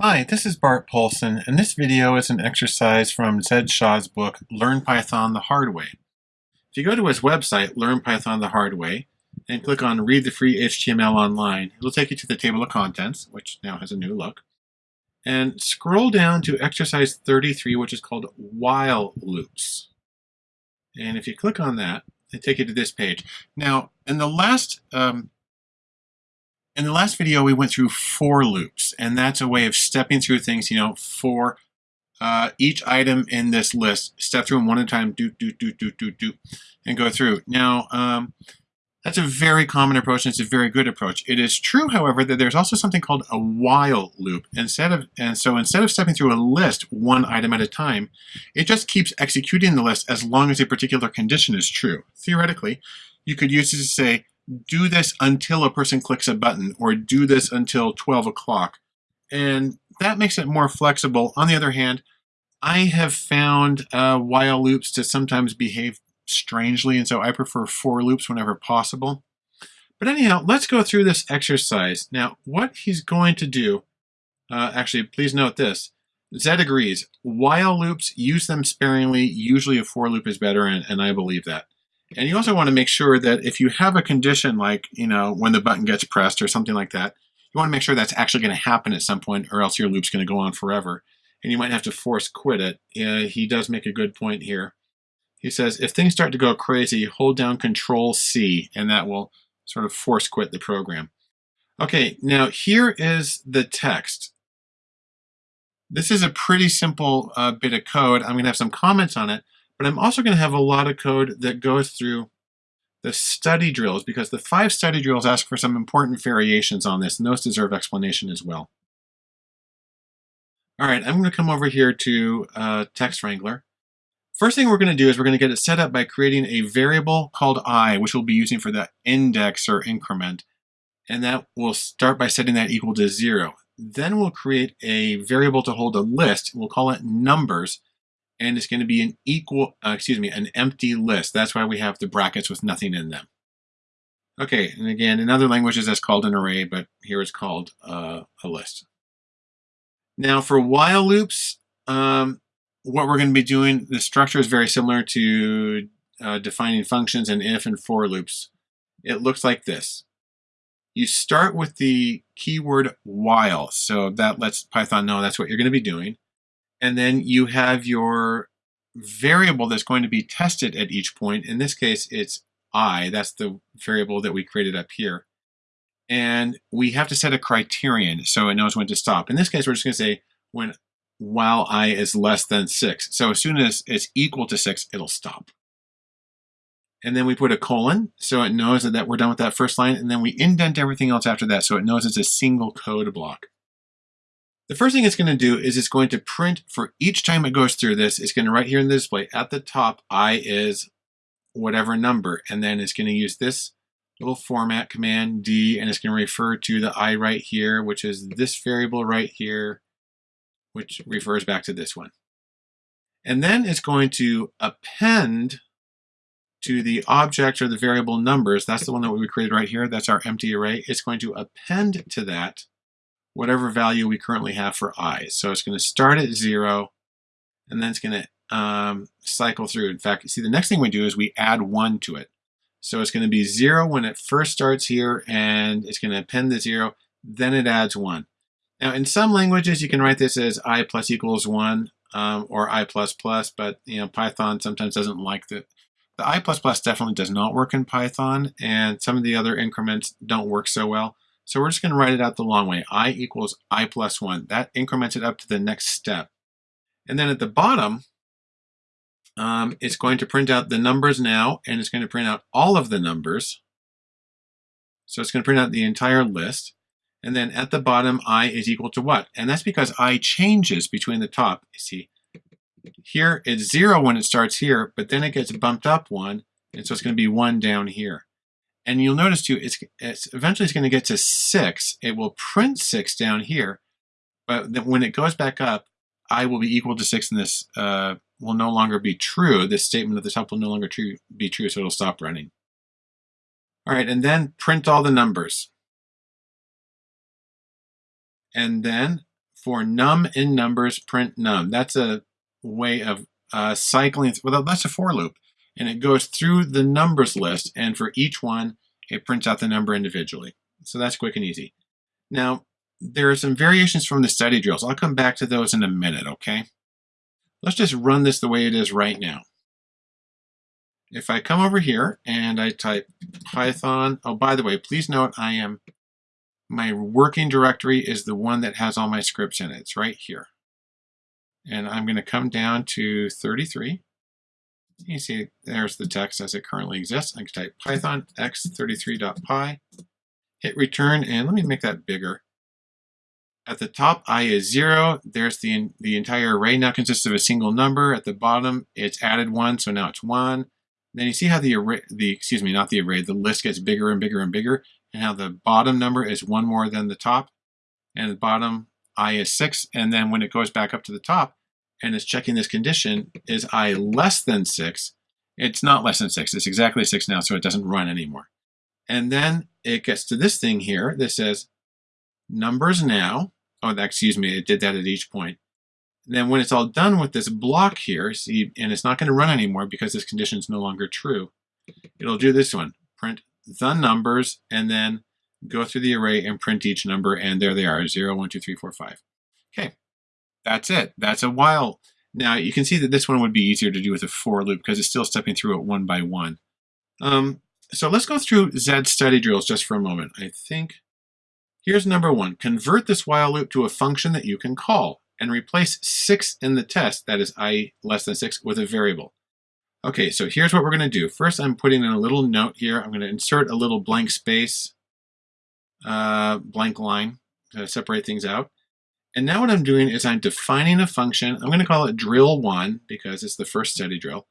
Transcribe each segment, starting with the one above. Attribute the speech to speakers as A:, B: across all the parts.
A: Hi, this is Bart Poulson, and this video is an exercise from Zed Shaw's book, Learn Python the Hard Way. If you go to his website, Learn Python the Hard Way, and click on Read the Free HTML Online, it'll take you to the table of contents, which now has a new look. And scroll down to exercise 33, which is called While Loops. And if you click on that, it take you to this page. Now, in the last um, in the last video, we went through for loops, and that's a way of stepping through things, you know, for uh, each item in this list, step through them one at a time, do, do, do, do, do, do, and go through. Now, um, that's a very common approach, and it's a very good approach. It is true, however, that there's also something called a while loop. Instead of, and so instead of stepping through a list one item at a time, it just keeps executing the list as long as a particular condition is true. Theoretically, you could use it to say, do this until a person clicks a button or do this until 12 o'clock. And that makes it more flexible. On the other hand, I have found uh, while loops to sometimes behave strangely, and so I prefer for loops whenever possible. But anyhow, let's go through this exercise. Now, what he's going to do, uh, actually, please note this. Zed agrees. While loops, use them sparingly. Usually a for loop is better, and, and I believe that. And you also want to make sure that if you have a condition like, you know, when the button gets pressed or something like that, you want to make sure that's actually going to happen at some point or else your loop's going to go on forever. And you might have to force quit it. Uh, he does make a good point here. He says, if things start to go crazy, hold down Control C, and that will sort of force quit the program. Okay, now here is the text. This is a pretty simple uh, bit of code. I'm going to have some comments on it, but I'm also going to have a lot of code that goes through the study drills because the five study drills ask for some important variations on this, and those deserve explanation as well. All right, I'm going to come over here to uh, Text Wrangler. First thing we're going to do is we're going to get it set up by creating a variable called i, which we'll be using for the index or increment. And that will start by setting that equal to zero. Then we'll create a variable to hold a list. We'll call it numbers and it's going to be an equal, uh, excuse me, an empty list. That's why we have the brackets with nothing in them. Okay, and again, in other languages that's called an array, but here it's called uh, a list. Now for while loops, um, what we're going to be doing, the structure is very similar to uh, defining functions and if and for loops. It looks like this. You start with the keyword while, so that lets Python know that's what you're going to be doing. And then you have your variable that's going to be tested at each point. In this case, it's i. That's the variable that we created up here. And we have to set a criterion so it knows when to stop. In this case, we're just going to say when while i is less than 6. So as soon as it's equal to 6, it'll stop. And then we put a colon so it knows that, that we're done with that first line. And then we indent everything else after that so it knows it's a single code block. The first thing it's going to do is it's going to print for each time it goes through this, it's going to write here in the display at the top, i is whatever number, and then it's going to use this little format command D, and it's going to refer to the i right here, which is this variable right here, which refers back to this one. And then it's going to append to the object or the variable numbers, that's the one that we created right here, that's our empty array, it's going to append to that whatever value we currently have for i. So it's going to start at 0, and then it's going to um, cycle through. In fact, see, the next thing we do is we add 1 to it. So it's going to be 0 when it first starts here, and it's going to append the 0, then it adds 1. Now, in some languages, you can write this as i plus equals 1 um, or i plus plus, but you know Python sometimes doesn't like the The i plus plus definitely does not work in Python, and some of the other increments don't work so well. So we're just going to write it out the long way. i equals i plus 1. That increments it up to the next step. And then at the bottom, um, it's going to print out the numbers now, and it's going to print out all of the numbers. So it's going to print out the entire list. And then at the bottom, i is equal to what? And that's because i changes between the top. You see, here it's 0 when it starts here, but then it gets bumped up 1, and so it's going to be 1 down here. And you'll notice too, it's, it's eventually it's going to get to 6. It will print 6 down here, but when it goes back up, i will be equal to 6 and this uh, will no longer be true. This statement at the top will no longer true, be true, so it'll stop running. All right, and then print all the numbers. And then for num in numbers, print num. That's a way of uh, cycling, well, that's a for loop. And it goes through the numbers list, and for each one, it prints out the number individually. So that's quick and easy. Now, there are some variations from the study drills. I'll come back to those in a minute, okay? Let's just run this the way it is right now. If I come over here and I type Python, oh, by the way, please note I am, my working directory is the one that has all my scripts in it. It's right here. And I'm going to come down to 33. You see there's the text as it currently exists. I can type python x33.py, hit return, and let me make that bigger. At the top, i is 0. There's the, the entire array now consists of a single number. At the bottom, it's added 1, so now it's 1. Then you see how the array, the excuse me, not the array, the list gets bigger and bigger and bigger, and how the bottom number is 1 more than the top, and the bottom i is 6, and then when it goes back up to the top, and it's checking this condition, is i less than 6, it's not less than 6, it's exactly 6 now, so it doesn't run anymore. And then it gets to this thing here that says numbers now, oh, excuse me, it did that at each point. And then when it's all done with this block here, see, and it's not going to run anymore because this condition is no longer true, it'll do this one, print the numbers, and then go through the array and print each number, and there they are, 0, 1, 2, 3, 4, 5. That's it. That's a while. Now, you can see that this one would be easier to do with a for loop because it's still stepping through it one by one. Um, so let's go through Zed study drills just for a moment. I think Here's number one. Convert this while loop to a function that you can call and replace 6 in the test, that is i less than 6, with a variable. Okay, so here's what we're going to do. First, I'm putting in a little note here. I'm going to insert a little blank space, uh, blank line to separate things out. And now what I'm doing is I'm defining a function. I'm going to call it drill1 because it's the first study drill.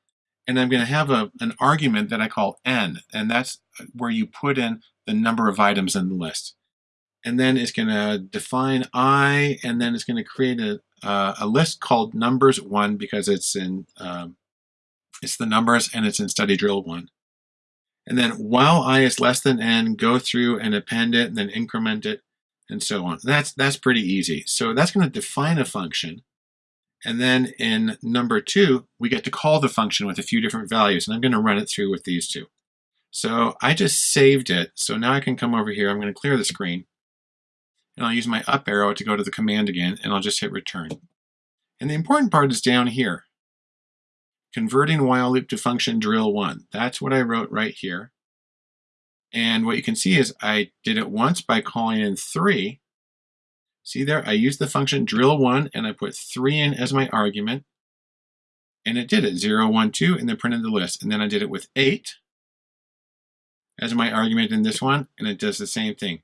A: And I'm going to have a, an argument that I call n, and that's where you put in the number of items in the list and then it's going to define i, and then it's going to create a, uh, a list called numbers one because it's in um, it's the numbers and it's in study drill one. And then while i is less than n, go through and append it and then increment it and so on. That's that's pretty easy. So that's going to define a function. And then in number two, we get to call the function with a few different values, and I'm going to run it through with these two. So I just saved it. So now I can come over here. I'm going to clear the screen and I'll use my up arrow to go to the command again, and I'll just hit return. And the important part is down here. Converting while loop to function drill one. That's what I wrote right here. And what you can see is I did it once by calling in three. See there, I used the function drill one and I put three in as my argument. And it did it, zero, one, two, and then printed the list. And then I did it with eight as my argument in this one, and it does the same thing.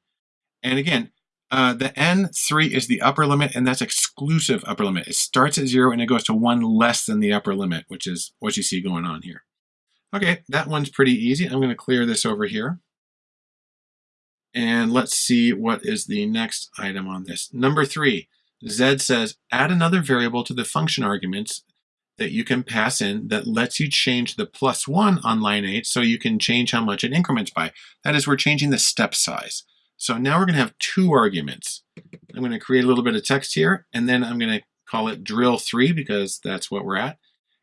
A: And again, uh, the N3 is the upper limit, and that's exclusive upper limit. It starts at zero and it goes to one less than the upper limit, which is what you see going on here. Okay, that one's pretty easy. I'm going to clear this over here. And let's see what is the next item on this. Number three, Zed says, add another variable to the function arguments that you can pass in that lets you change the plus one on line eight so you can change how much it increments by. That is, we're changing the step size. So now we're going to have two arguments. I'm going to create a little bit of text here, and then I'm going to call it drill three because that's what we're at.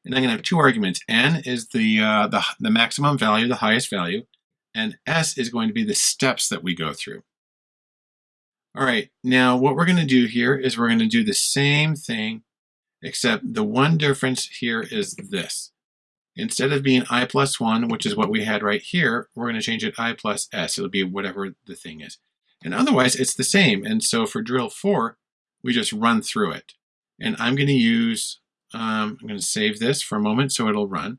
A: And I'm to have two arguments. N is the, uh, the, the maximum value, the highest value, and S is going to be the steps that we go through. All right, now what we're going to do here is we're going to do the same thing, except the one difference here is this. Instead of being i plus 1, which is what we had right here, we're going to change it i plus s. It'll be whatever the thing is. And otherwise, it's the same. And so for drill four, we just run through it. And I'm going to use, um, I'm going to save this for a moment so it'll run.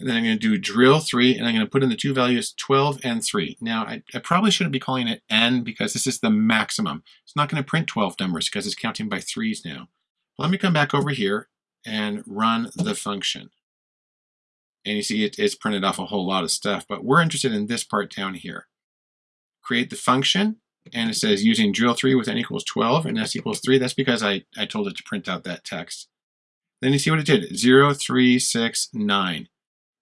A: And then I'm going to do drill three, and I'm going to put in the two values 12 and 3. Now, I, I, probably shouldn't be calling it n because this is the maximum. It's not going to print 12 numbers because it's counting by threes now. Let me come back over here and run the function. And you see it, it's printed off a whole lot of stuff, but we're interested in this part down here. Create the function, and it says using drill 3 with n equals 12 and s equals 3. That's because I, I told it to print out that text. Then you see what it did, 0, 3, 6, 9.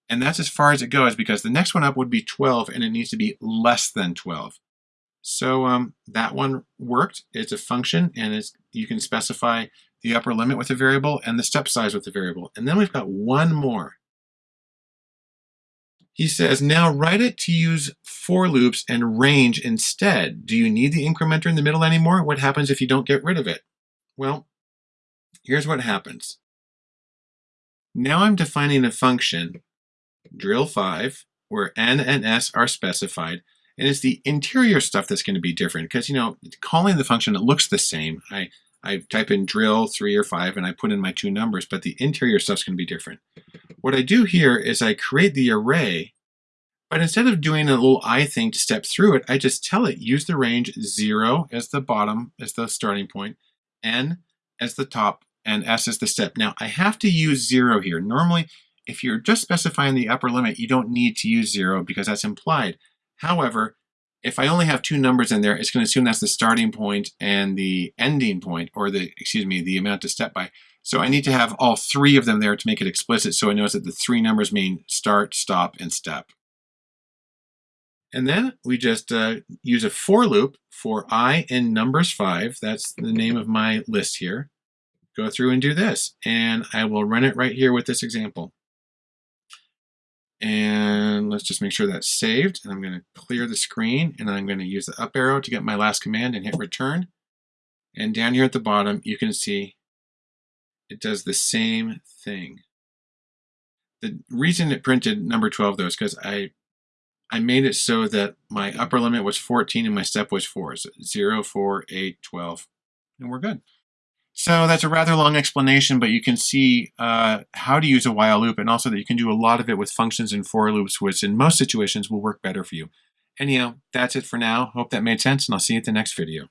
A: And that's as far as it goes because the next one up would be 12 and it needs to be less than 12. So um, that one worked. It's a function and it's, you can specify the upper limit with a variable and the step size with the variable. And then we've got one more. He says, now write it to use for loops and range instead. Do you need the incrementer in the middle anymore? What happens if you don't get rid of it? Well, here's what happens. Now I'm defining a function, drill 5, where n and s are specified, and it's the interior stuff that's going to be different because, you know, calling the function, it looks the same. I, I type in drill 3 or 5 and I put in my two numbers, but the interior stuff's going to be different. What I do here is I create the array, but instead of doing a little i thing to step through it, I just tell it use the range 0 as the bottom, as the starting point, n as the top, and s as the step. Now, I have to use 0 here. Normally, if you're just specifying the upper limit, you don't need to use 0 because that's implied. However, if I only have two numbers in there, it's going to assume that's the starting point and the ending point, or the, excuse me, the amount to step by. So I need to have all three of them there to make it explicit so it knows that the three numbers mean start, stop, and step. And then we just uh, use a for loop for i in numbers 5. That's the name of my list here. Go through and do this. And I will run it right here with this example. And let's just make sure that's saved. And I'm going to clear the screen and I'm going to use the up arrow to get my last command and hit return. And down here at the bottom, you can see it does the same thing. The reason it printed number 12 though is because I I made it so that my upper limit was 14 and my step was 4. So 0, 4, 8, 12, and we're good. So that's a rather long explanation, but you can see uh, how to use a while loop and also that you can do a lot of it with functions and for loops, which in most situations will work better for you. Anyhow, that's it for now. Hope that made sense, and I'll see you at the next video.